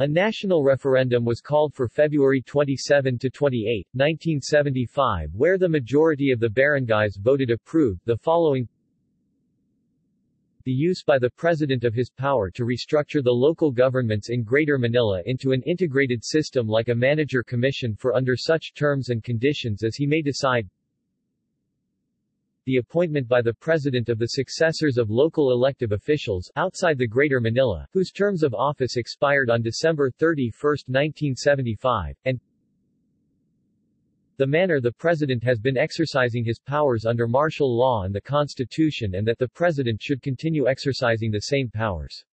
A national referendum was called for February 27 to 28, 1975 where the majority of the barangays voted approved the following. The use by the President of his power to restructure the local governments in Greater Manila into an integrated system like a manager commission for under such terms and conditions as he may decide the appointment by the President of the successors of local elective officials outside the Greater Manila, whose terms of office expired on December 31, 1975, and the manner the President has been exercising his powers under martial law and the Constitution and that the President should continue exercising the same powers.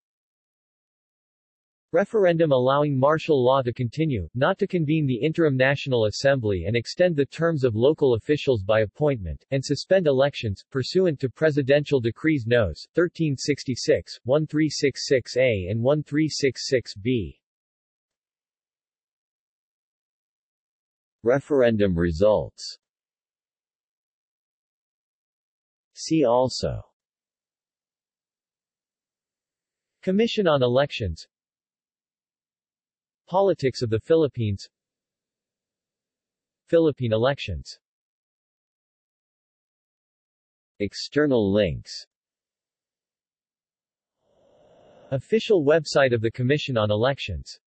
Referendum allowing martial law to continue, not to convene the Interim National Assembly and extend the terms of local officials by appointment, and suspend elections, pursuant to Presidential Decrees Nos. 1366, 1366-A and 1366-B. Referendum results See also Commission on Elections Politics of the Philippines. Philippine elections. External links. Official website of the Commission on Elections